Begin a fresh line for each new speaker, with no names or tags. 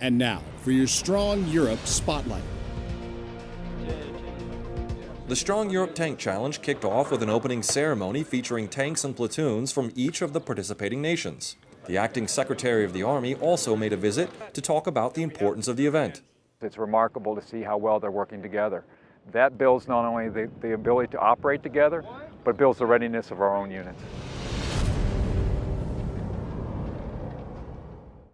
And now for your Strong Europe Spotlight.
The Strong Europe Tank Challenge kicked off with an opening ceremony featuring tanks and platoons from each of the participating nations. The acting Secretary of the Army also made a visit to talk about the importance of the event.
It's remarkable to see how well they're working together. That builds not only the, the ability to operate together, but builds the readiness of our own units.